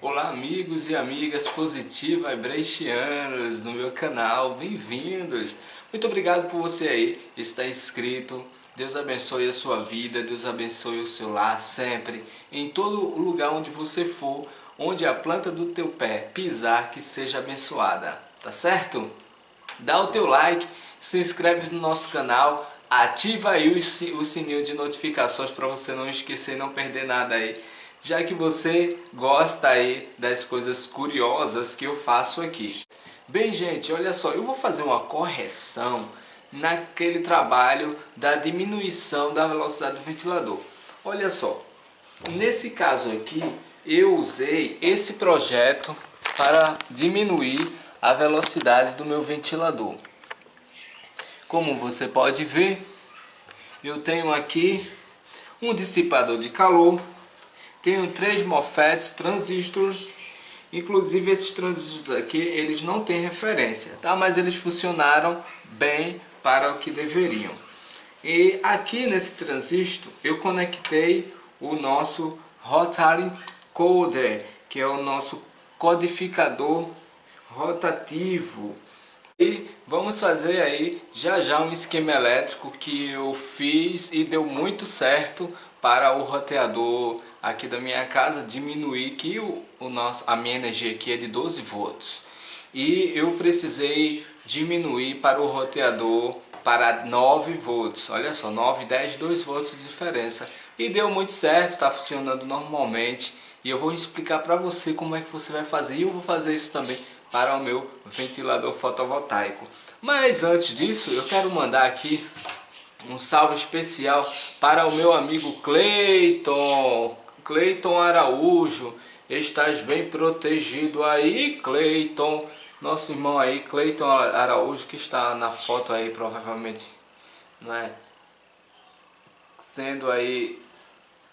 Olá amigos e amigas Positiva Vibrationers no meu canal, bem-vindos! Muito obrigado por você aí estar inscrito, Deus abençoe a sua vida, Deus abençoe o seu lar sempre, em todo lugar onde você for, onde a planta do teu pé pisar, que seja abençoada, tá certo? Dá o teu like, se inscreve no nosso canal, ativa aí o sininho de notificações para você não esquecer e não perder nada aí já que você gosta aí das coisas curiosas que eu faço aqui. Bem gente, olha só, eu vou fazer uma correção naquele trabalho da diminuição da velocidade do ventilador. Olha só, nesse caso aqui eu usei esse projeto para diminuir a velocidade do meu ventilador. Como você pode ver, eu tenho aqui um dissipador de calor tenho três MOSFETs, transistores, inclusive esses transistores aqui, eles não têm referência, tá? Mas eles funcionaram bem para o que deveriam. E aqui nesse transistor eu conectei o nosso Rotary Coder, que é o nosso codificador rotativo. E vamos fazer aí já já um esquema elétrico que eu fiz e deu muito certo para o roteador aqui da minha casa diminuir que o, o nosso, a minha energia aqui é de 12 volts. E eu precisei diminuir para o roteador para 9 volts, olha só, 9, 10, 2 volts de diferença. E deu muito certo, está funcionando normalmente. E eu vou explicar para você como é que você vai fazer. E eu vou fazer isso também para o meu ventilador fotovoltaico. Mas antes disso eu quero mandar aqui um salve especial para o meu amigo Cleiton Cleiton Araújo, estás bem protegido aí, Cleiton. Nosso irmão aí, Cleiton Araújo, que está na foto aí, provavelmente, não é? Sendo aí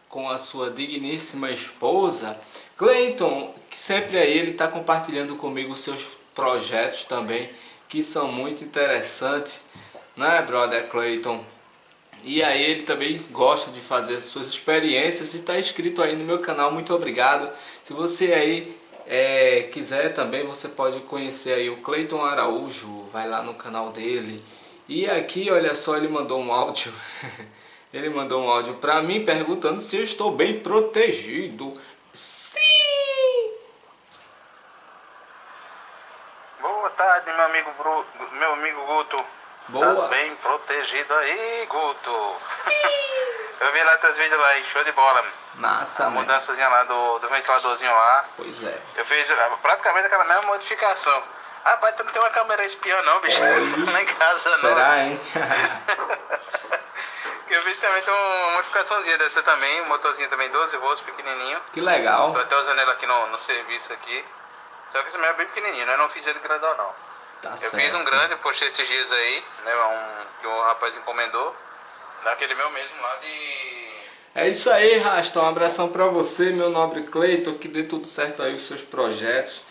com a sua digníssima esposa. Cleiton, que sempre aí ele está compartilhando comigo seus projetos também, que são muito interessantes, né, brother Cleiton? E aí ele também gosta de fazer suas experiências e está inscrito aí no meu canal, muito obrigado. Se você aí é, quiser também, você pode conhecer aí o Cleiton Araújo, vai lá no canal dele. E aqui, olha só, ele mandou um áudio, ele mandou um áudio para mim perguntando se eu estou bem protegido. Sim! Boa tarde, meu amigo, Bru... meu amigo Guto. Boa. Estás bem protegido aí, Guto? Eu vi lá teus vídeos lá, hein? Show de bola. Massa, A mano. mudançazinha lá do, do ventiladorzinho lá. Pois é. Eu fiz ah, praticamente aquela mesma modificação. Rapaz, tu não tem uma câmera espiã não, bicho. Lá em casa não. Será, hein? Eu fiz também tem uma modificaçãozinha dessa também, um motorzinho também 12 volts, pequenininho. que legal. Tô até usando ele aqui no, no serviço aqui. Só que esse meu é bem pequenininho, né? Eu não fiz ele grandão não. Tá Eu certo. fiz um grande, postei esses dias aí, né? Um, que o rapaz encomendou. Daquele meu mesmo lá de. É isso aí, Rasta. Um abração pra você, meu nobre Cleiton, que dê tudo certo aí os seus projetos.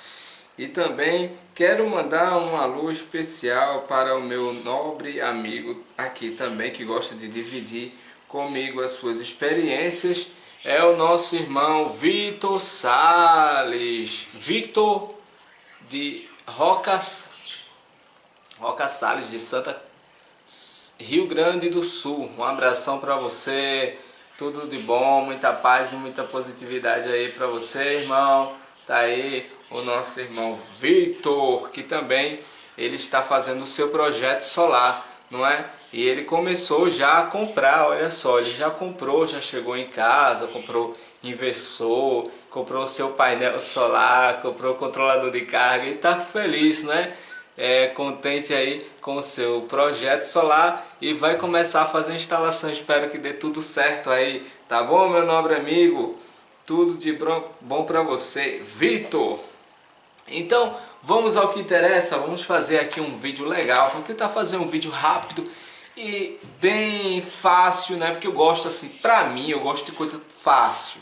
E também quero mandar um alô especial para o meu nobre amigo aqui também, que gosta de dividir comigo as suas experiências. É o nosso irmão Vitor Sales. Victor de Rocas, Roca Sales de Santa Rio Grande do Sul. Um abração para você. Tudo de bom, muita paz e muita positividade aí para você, irmão. Tá aí o nosso irmão Victor, que também ele está fazendo o seu projeto solar, não é? E ele começou já a comprar, olha só, ele já comprou, já chegou em casa, comprou inversor, comprou o seu painel solar, comprou o controlador de carga e tá feliz, né? É, contente aí com o seu projeto solar e vai começar a fazer a instalação. Espero que dê tudo certo aí, tá bom, meu nobre amigo? Tudo de bom para você, Vitor! Então, vamos ao que interessa, vamos fazer aqui um vídeo legal, vou tentar fazer um vídeo rápido e bem fácil, né? Porque eu gosto assim, pra mim, eu gosto de coisa fácil,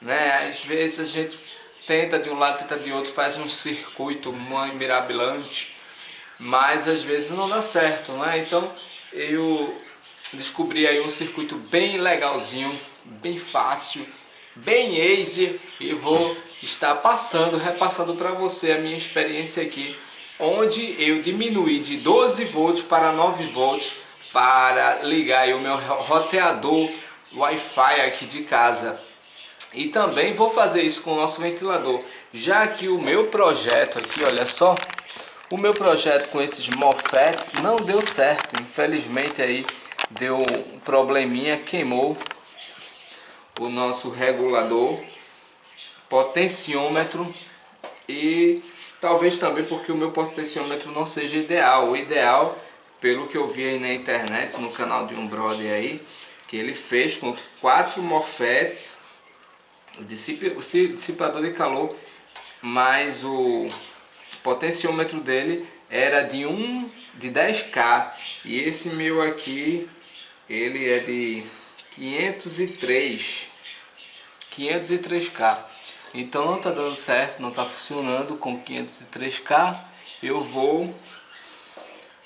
né? Às vezes a gente tenta de um lado, tenta de outro, faz um circuito mirabilante, mas às vezes não dá certo, né? Então, eu descobri aí um circuito bem legalzinho, bem fácil bem easy e vou estar passando, repassando para você a minha experiência aqui, onde eu diminuí de 12 volts para 9 volts para ligar o meu roteador Wi-Fi aqui de casa. E também vou fazer isso com o nosso ventilador, já que o meu projeto aqui, olha só, o meu projeto com esses MOFETs não deu certo, infelizmente aí deu um probleminha, queimou o nosso regulador, potenciômetro e talvez também porque o meu potenciômetro não seja ideal. O ideal, pelo que eu vi aí na internet, no canal de um brother aí, que ele fez com quatro MOFETs, o dissipador de calor, mais o potenciômetro dele era de 1 de 10k e esse meu aqui ele é de 503 503k então não está dando certo não está funcionando com 503k eu vou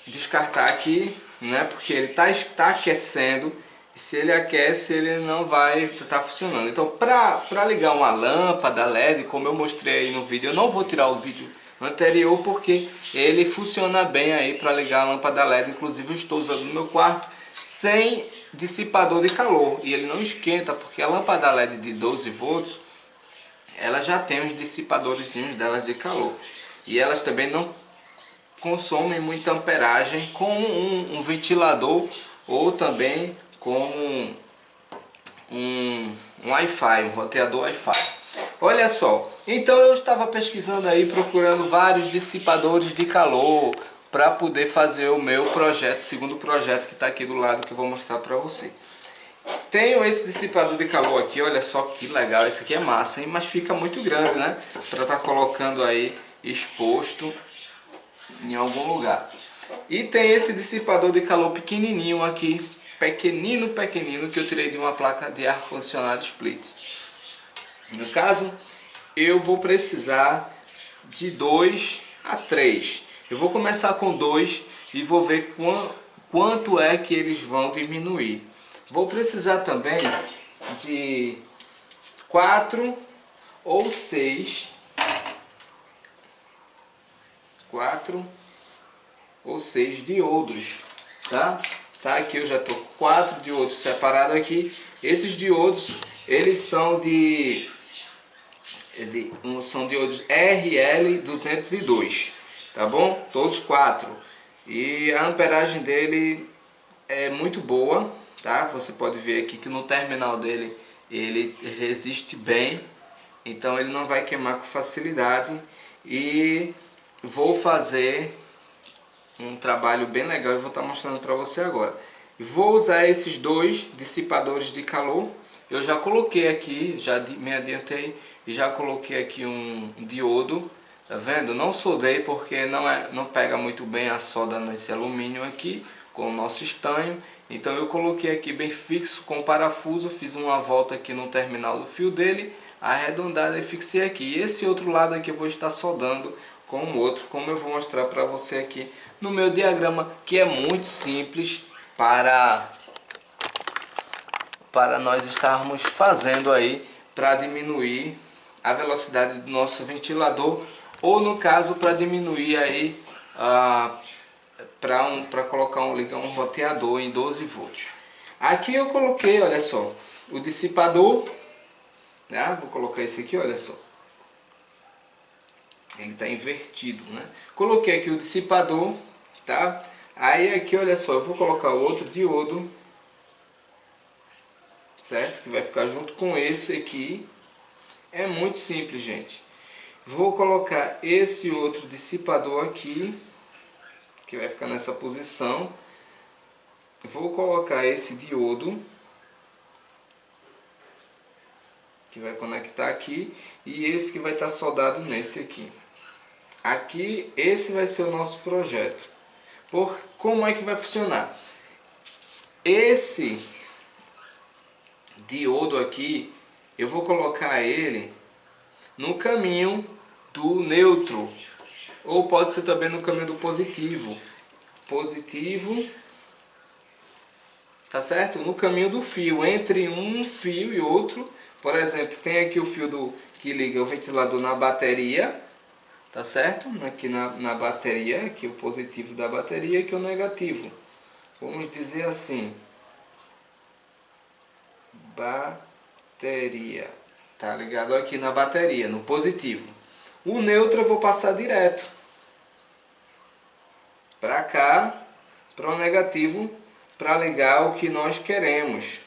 descartar aqui né porque ele está tá aquecendo e se ele aquece ele não vai estar tá funcionando. Então para ligar uma lâmpada LED como eu mostrei no vídeo eu não vou tirar o vídeo anterior porque ele funciona bem aí para ligar a lâmpada LED inclusive eu estou usando no meu quarto sem dissipador de calor. E ele não esquenta porque a lâmpada LED de 12 volts ela já tem os dissipadores delas de calor. E elas também não consomem muita amperagem como um, um ventilador ou também como um, um, Wi-Fi, um roteador Wi-Fi. Olha só, então eu estava pesquisando aí, procurando vários dissipadores de calor para poder fazer o meu projeto, segundo projeto que está aqui do lado que eu vou mostrar para você. Tenho esse dissipador de calor aqui, olha só que legal, esse aqui é massa, hein? mas fica muito grande, né? Para estar tá colocando aí exposto em algum lugar. E tem esse dissipador de calor pequenininho aqui, pequenino, pequenino, que eu tirei de uma placa de ar-condicionado split. No caso, eu vou precisar de 2 a 3. Eu vou começar com 2 e vou ver quanto é que eles vão diminuir. Vou precisar também de 4 ou 6. 4 ou 6 diodos, tá? Tá, aqui eu já tô 4 diodos separados aqui. Esses diodos, eles são de de, um, são diodos RL202, tá bom? Todos quatro. E a amperagem dele é muito boa, tá? Você pode ver aqui que no terminal dele ele resiste bem, então ele não vai queimar com facilidade. E vou fazer um trabalho bem legal e vou estar mostrando para você agora. Vou usar esses dois dissipadores de calor. Eu já coloquei aqui, já me adiantei e já coloquei aqui um diodo, tá vendo? Não soldei porque não, é, não pega muito bem a solda nesse alumínio aqui, com o nosso estanho. Então eu coloquei aqui bem fixo com parafuso, fiz uma volta aqui no terminal do fio dele, arredondada e fixei aqui. E esse outro lado aqui eu vou estar soldando com o outro, como eu vou mostrar para você aqui no meu diagrama, que é muito simples para, para nós estarmos fazendo aí para diminuir a velocidade do nosso ventilador ou no caso para diminuir aí ah, para um, colocar um, ligar um roteador em 12 volts. Aqui eu coloquei, olha só, o dissipador, né? vou colocar esse aqui, olha só. Ele está invertido, né? Coloquei aqui o dissipador, tá? Aí aqui, olha só, eu vou colocar outro diodo, certo? Que vai ficar junto com esse aqui, é muito simples, gente. Vou colocar esse outro dissipador aqui, que vai ficar nessa posição. Vou colocar esse diodo, que vai conectar aqui, e esse que vai estar soldado nesse aqui. Aqui, esse vai ser o nosso projeto. Por como é que vai funcionar? Esse diodo aqui eu vou colocar ele no caminho do neutro ou pode ser também no caminho do positivo positivo tá certo? No caminho do fio, entre um fio e outro. Por exemplo, tem aqui o fio do, que liga o ventilador na bateria, tá certo? Aqui na, na bateria, aqui o positivo da bateria, aqui o negativo. Vamos dizer assim, bateria, tá ligado aqui na bateria, no positivo. O neutro eu vou passar direto para cá, para o negativo, para ligar o que nós queremos,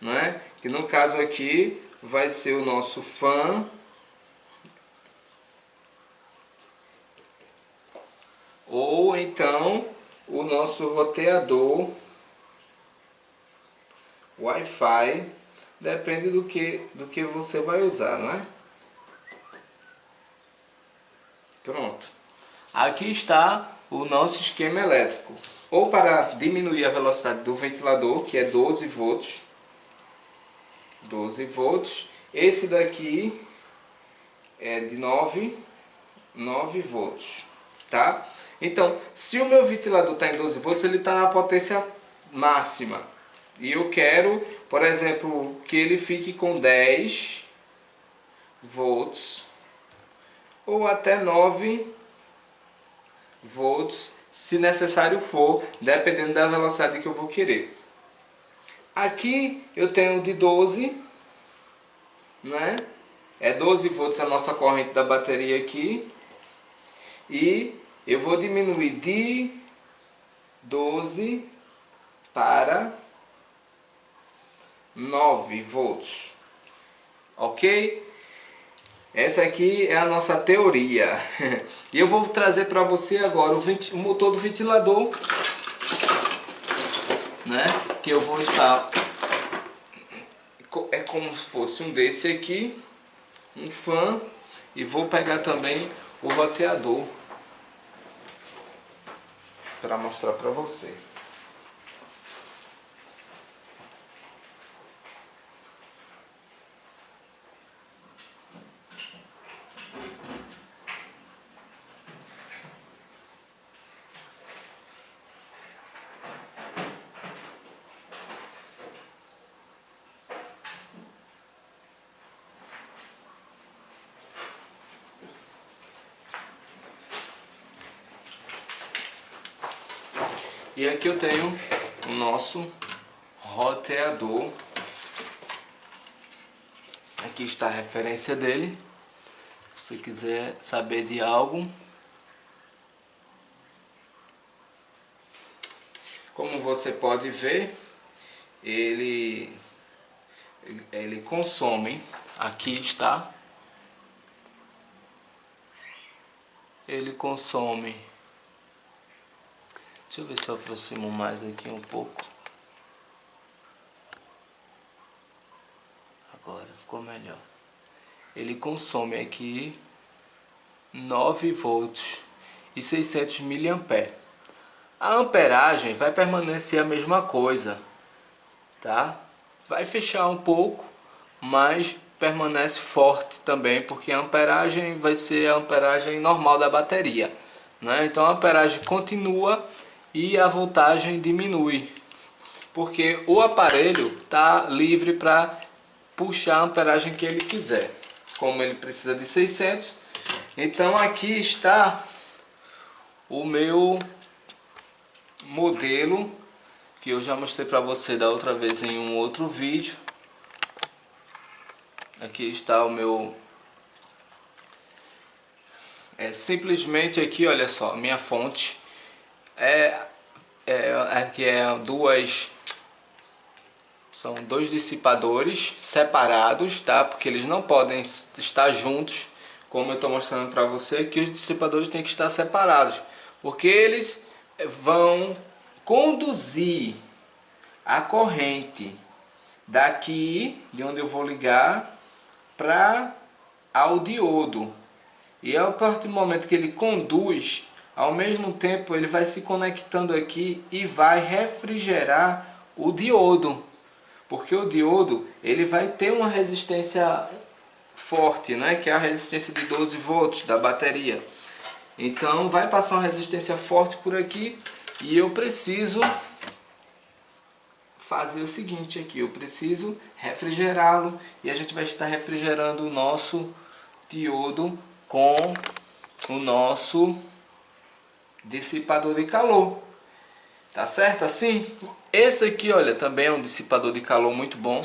né? Que no caso aqui vai ser o nosso fã ou então o nosso roteador Wi-Fi, depende do que, do que você vai usar, não é? Pronto. Aqui está o nosso esquema elétrico. Ou para diminuir a velocidade do ventilador, que é 12 volts. 12 volts. Esse daqui é de 9, 9 volts, tá? Então, se o meu ventilador está em 12 volts, ele está na potência máxima. E eu quero, por exemplo, que ele fique com 10 volts ou até 9 volts, se necessário for, dependendo da velocidade que eu vou querer. Aqui eu tenho de 12, né? É 12 volts a nossa corrente da bateria aqui. E eu vou diminuir de 12 para 9 volts. Ok? Essa aqui é a nossa teoria. E eu vou trazer para você agora o, o, motor do ventilador, né? Que eu vou estar é como se fosse um desse aqui, um fã e vou pegar também o roteador para mostrar para você. Aqui eu tenho o nosso roteador. Aqui está a referência dele. Se quiser saber de algo. Como você pode ver, ele, ele consome, aqui está, ele consome Deixa eu ver se eu aproximo mais aqui um pouco. Agora ficou melhor. Ele consome aqui 9 volts e 600 mA. A amperagem vai permanecer a mesma coisa, tá? Vai fechar um pouco, mas permanece forte também, porque a amperagem vai ser a amperagem normal da bateria. Né? Então a amperagem continua e a voltagem diminui, porque o aparelho está livre para puxar a amperagem que ele quiser. Como ele precisa de 600, então aqui está o meu modelo que eu já mostrei para você da outra vez em um outro vídeo. Aqui está o meu é simplesmente aqui, olha só, minha fonte é, é, aqui é duas são dois dissipadores separados, tá? Porque eles não podem estar juntos, como eu estou mostrando para você, que os dissipadores têm que estar separados, porque eles vão conduzir a corrente daqui, de onde eu vou ligar, para ao diodo. E a partir do momento que ele conduz ao mesmo tempo ele vai se conectando aqui e vai refrigerar o diodo. Porque o diodo ele vai ter uma resistência forte, né? que é a resistência de 12 volts da bateria. Então vai passar uma resistência forte por aqui e eu preciso fazer o seguinte aqui, eu preciso refrigerá-lo e a gente vai estar refrigerando o nosso diodo com o nosso dissipador de calor. Tá certo assim? Esse aqui, olha, também é um dissipador de calor muito bom.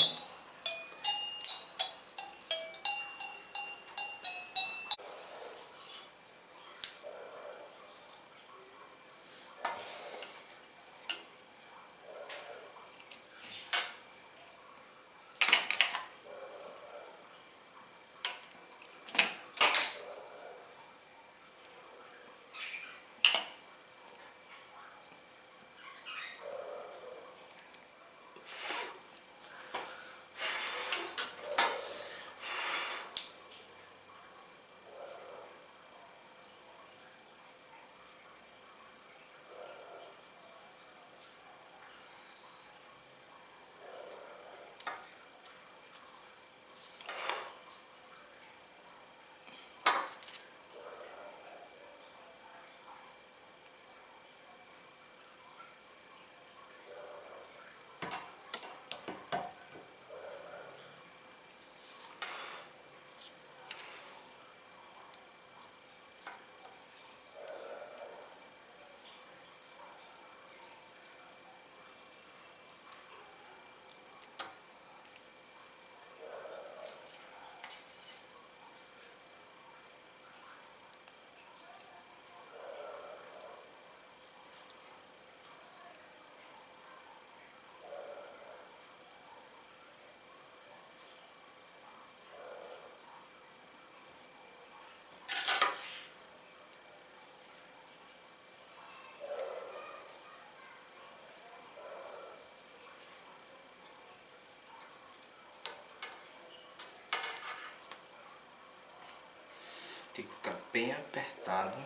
Tem que ficar bem apertado.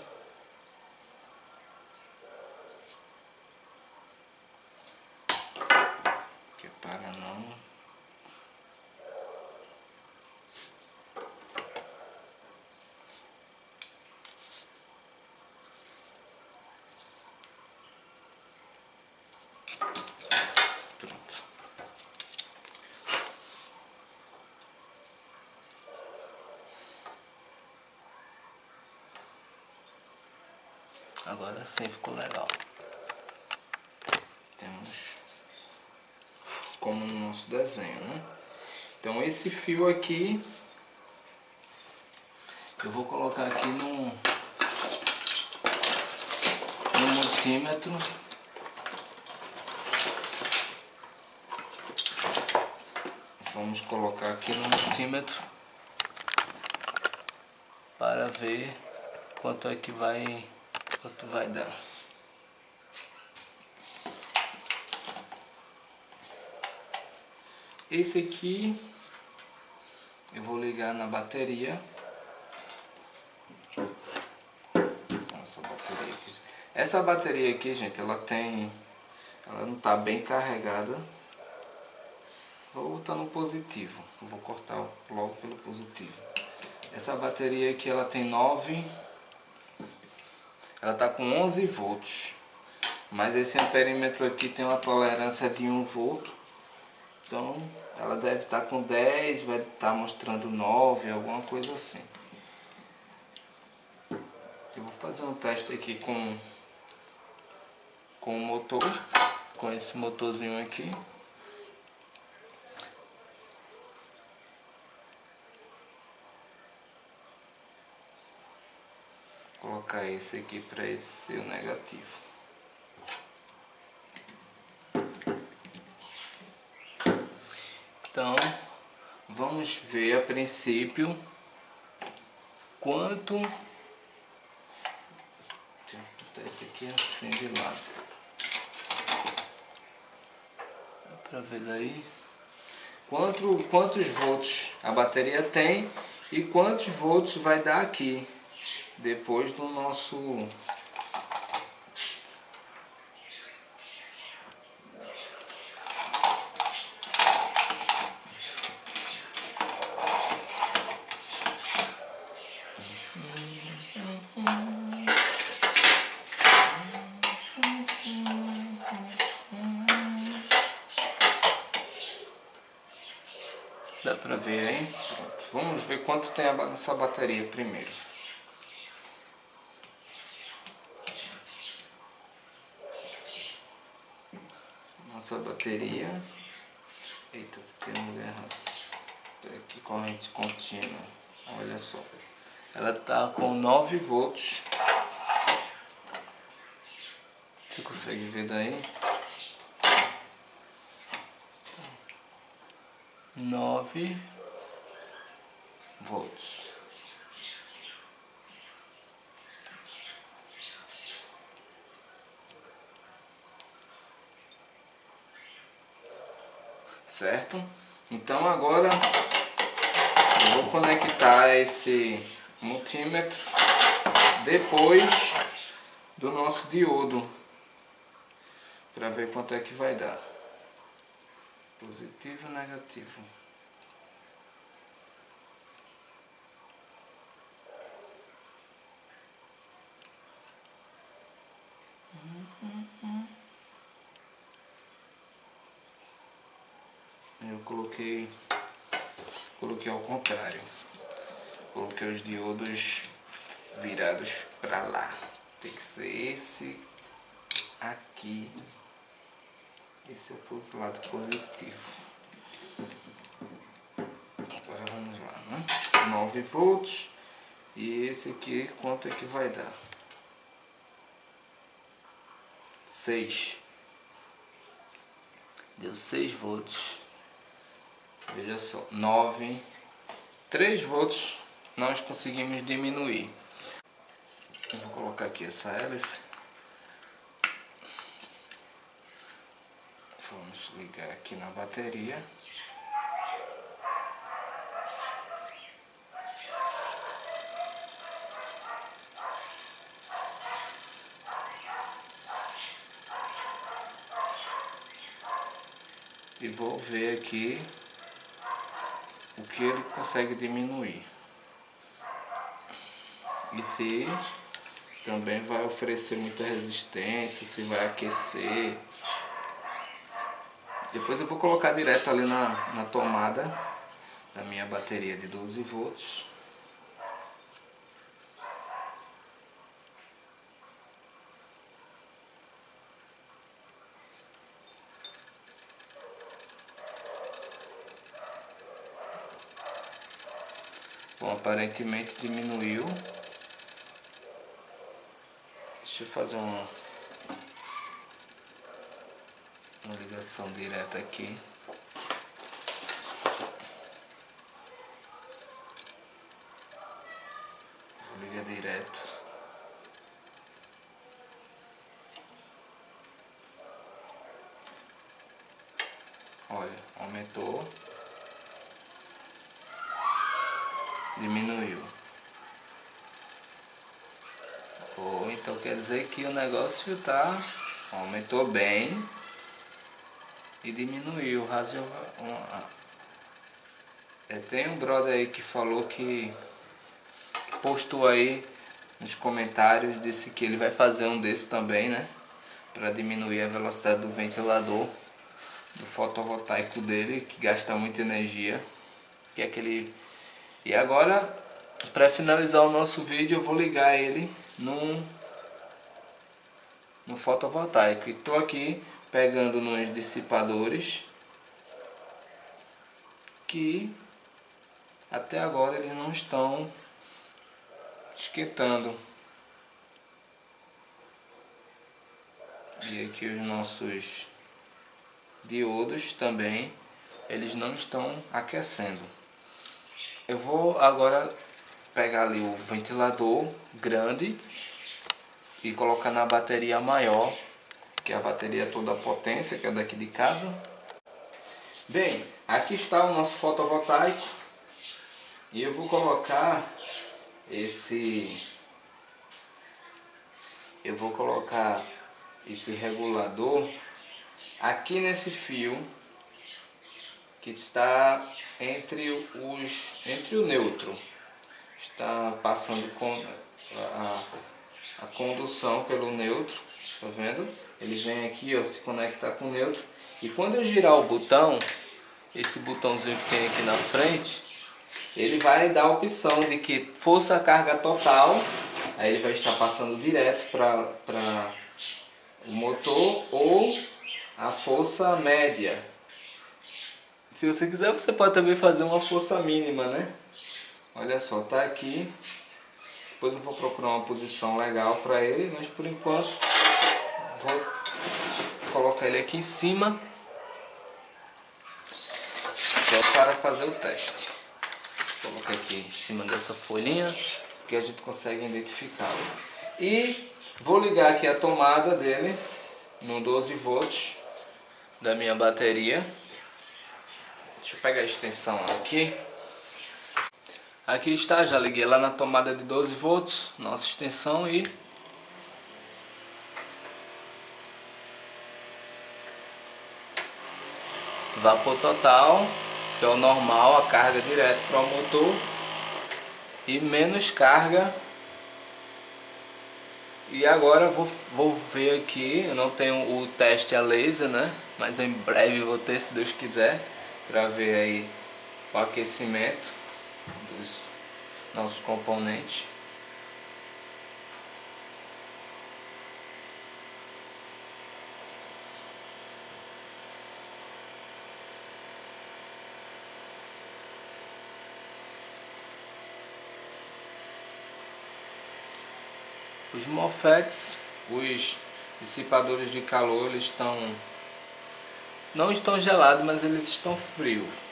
Que é para não... Pronto. Agora sim ficou legal. Temos como no nosso desenho, né? Então esse fio aqui eu vou colocar aqui no, no multímetro. Vamos colocar aqui no multímetro para ver quanto é que vai quanto vai dar. Esse aqui eu vou ligar na bateria. Essa bateria aqui. Essa bateria aqui, gente, ela tem... Ela não está bem carregada. Vou botar no positivo. Vou cortar logo pelo positivo. Essa bateria aqui, ela tem 9... Ela está com 11 volts. Mas esse amperímetro aqui tem uma tolerância de 1 volt. Então ela deve estar com 10, vai estar mostrando 9, alguma coisa assim. Eu vou fazer um teste aqui com, com o motor, com esse motorzinho aqui. Colocar esse aqui para esse ser o negativo. Então, vamos ver a princípio quanto... Deixa eu botar esse aqui assim de lado. Dá ver daí? Quanto, quantos volts a bateria tem e quantos volts vai dar aqui depois do nosso Dá pra ver hein? Pronto. Vamos ver quanto tem essa bateria primeiro. Nossa bateria. Eita, tem lugar errado. Aqui corrente contínua. Olha só. Ela tá com 9 volts. Você consegue ver daí? 9 volts. Certo? Então agora eu vou conectar esse multímetro depois do nosso diodo para ver quanto é que vai dar positivo e negativo eu coloquei coloquei ao contrário coloquei os diodos virados para lá tem que ser esse aqui esse é o lado positivo. Agora vamos lá, né? 9 volts. E esse aqui, quanto é que vai dar? 6. Deu 6 volts. Veja só, 9. 3 volts nós conseguimos diminuir. Eu vou colocar aqui essa hélice. Vamos ligar aqui na bateria. E vou ver aqui o que ele consegue diminuir. E se também vai oferecer muita resistência, se vai aquecer. Depois eu vou colocar direto ali na, na tomada da minha bateria de 12 volts. Bom, aparentemente diminuiu. Deixa eu fazer uma uma ligação direta aqui. Vou ligar direto. Olha, aumentou. Diminuiu. Oh, então quer dizer que o negócio tá aumentou bem e diminuiu razoavelmente. É, tem um brother aí que falou que postou aí nos comentários, disse que ele vai fazer um desse também, né? Para diminuir a velocidade do ventilador do fotovoltaico dele, que gasta muita energia. Que é aquele... E agora, para finalizar o nosso vídeo, eu vou ligar ele num, no fotovoltaico. E tô aqui pegando nos dissipadores que até agora eles não estão esquentando. E aqui os nossos diodos também, eles não estão aquecendo. Eu vou agora pegar ali o ventilador grande e colocar na bateria maior que é a bateria toda potência, que é daqui de casa. Bem, aqui está o nosso fotovoltaico. E eu vou colocar esse... Eu vou colocar esse regulador aqui nesse fio que está entre os entre o neutro está passando com a, a condução pelo neutro tá vendo ele vem aqui, ó, se conectar com o neutro. E quando eu girar o botão, esse botãozinho que tem aqui na frente, ele vai dar a opção de que força carga total, aí ele vai estar passando direto para o motor ou a força média. Se você quiser, você pode também fazer uma força mínima, né? Olha só, tá aqui. Depois eu vou procurar uma posição legal para ele, mas por enquanto vou colocar ele aqui em cima só para fazer o teste. Vou colocar aqui em cima dessa folhinha que a gente consegue identificá-lo. E vou ligar aqui a tomada dele no 12 volts da minha bateria. Deixa eu pegar a extensão aqui. Aqui está, já liguei lá na tomada de 12 volts, nossa extensão e vapor total, que é o normal, a carga direto para o motor e menos carga e agora vou, vou ver aqui, eu não tenho o teste a laser, né? Mas em breve vou ter, se Deus quiser, para ver aí o aquecimento nossos componentes. Os MOFETs, os dissipadores de calor, eles estão não estão gelados, mas eles estão frios.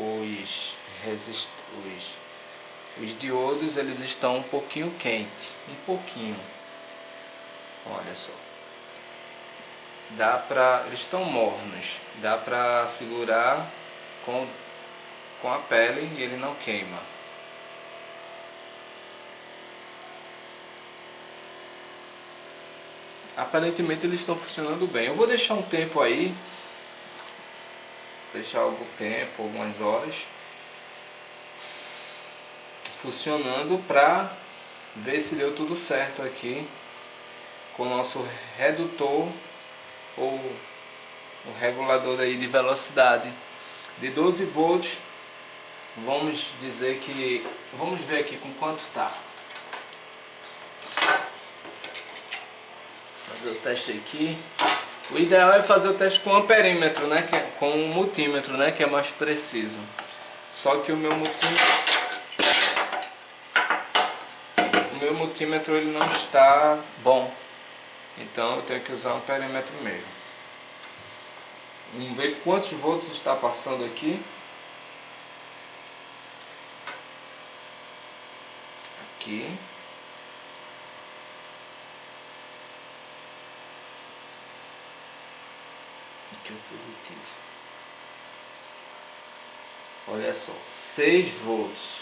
os, resist, os, os diodos eles estão um pouquinho quente, um pouquinho. Olha só. Dá pra, eles estão mornos, dá pra segurar com, com a pele e ele não queima. Aparentemente eles estão funcionando bem. Eu vou deixar um tempo aí deixar algum tempo, algumas horas funcionando para ver se deu tudo certo aqui com o nosso redutor ou o regulador aí de velocidade de 12 volts vamos dizer que vamos ver aqui com quanto tá fazer o teste aqui o ideal é fazer o teste com amperímetro, né? Que é, com um multímetro, né? Que é mais preciso. Só que o meu multímetro... O meu multímetro ele não está bom. Então eu tenho que usar um amperímetro mesmo. Vamos ver quantos volts está passando aqui. Aqui. Aqui o positivo. Olha só, 6 volts.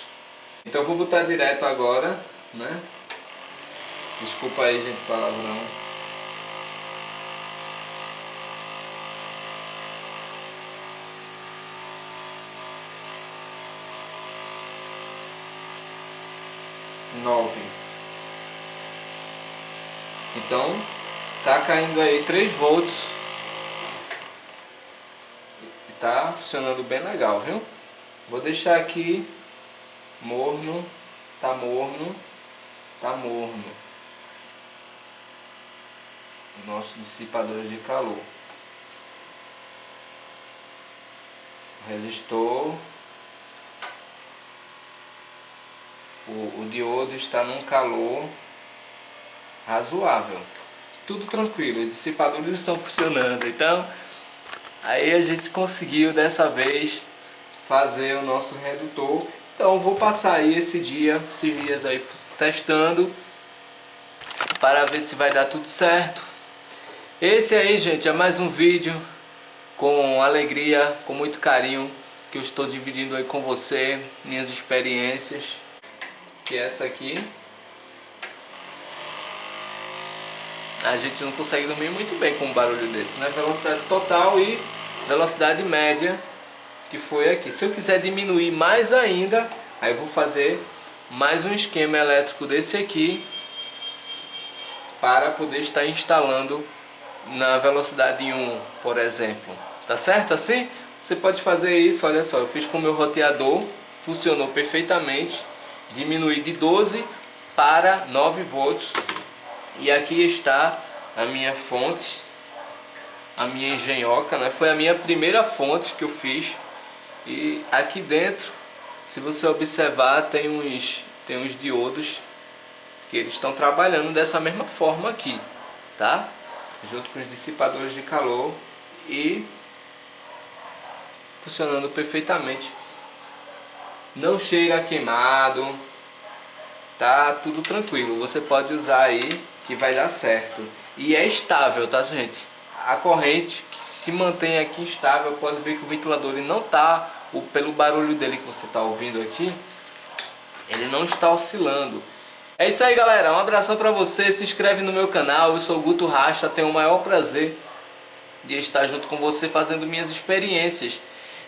Então vou botar direto agora, né? Desculpa aí, gente, palavrão. Nove. Então, tá caindo aí 3 volts tá funcionando bem legal, viu? Vou deixar aqui morno, tá morno, tá morno. Nosso dissipador de calor. Resistor. O, o diodo está num calor razoável. Tudo tranquilo, os dissipadores estão funcionando. Então, Aí a gente conseguiu dessa vez fazer o nosso redutor. Então vou passar aí esse dia, esses dias aí testando para ver se vai dar tudo certo. Esse aí, gente, é mais um vídeo com alegria, com muito carinho que eu estou dividindo aí com você, minhas experiências. Que é essa aqui. a gente não consegue dormir muito bem com um barulho desse, né? Velocidade total e velocidade média que foi aqui. Se eu quiser diminuir mais ainda, aí vou fazer mais um esquema elétrico desse aqui para poder estar instalando na velocidade 1, por exemplo. Tá certo assim? Você pode fazer isso, olha só, eu fiz com o meu roteador, funcionou perfeitamente. Diminui de 12 para 9 volts. E aqui está a minha fonte, a minha engenhoca, né? Foi a minha primeira fonte que eu fiz. E aqui dentro, se você observar, tem uns, tem uns diodos que eles estão trabalhando dessa mesma forma aqui, tá? Junto com os dissipadores de calor e funcionando perfeitamente. Não cheira queimado, tá tudo tranquilo. Você pode usar aí que vai dar certo. E é estável, tá gente? A corrente que se mantém aqui estável, pode ver que o ventilador ele não tá, o, pelo barulho dele que você está ouvindo aqui, ele não está oscilando. É isso aí galera, um abração para você, se inscreve no meu canal, eu sou o Guto Rasta, tenho o maior prazer de estar junto com você fazendo minhas experiências.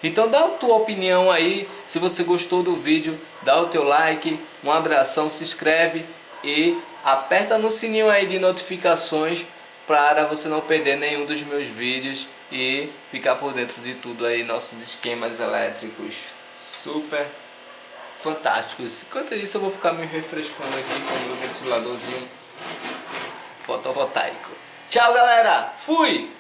Então dá a tua opinião aí, se você gostou do vídeo, dá o teu like, um abração, se inscreve e aperta no sininho aí de notificações para você não perder nenhum dos meus vídeos e ficar por dentro de tudo aí, nossos esquemas elétricos. Super fantásticos. Enquanto isso eu vou ficar me refrescando aqui com o meu ventiladorzinho fotovoltaico. Tchau galera, fui!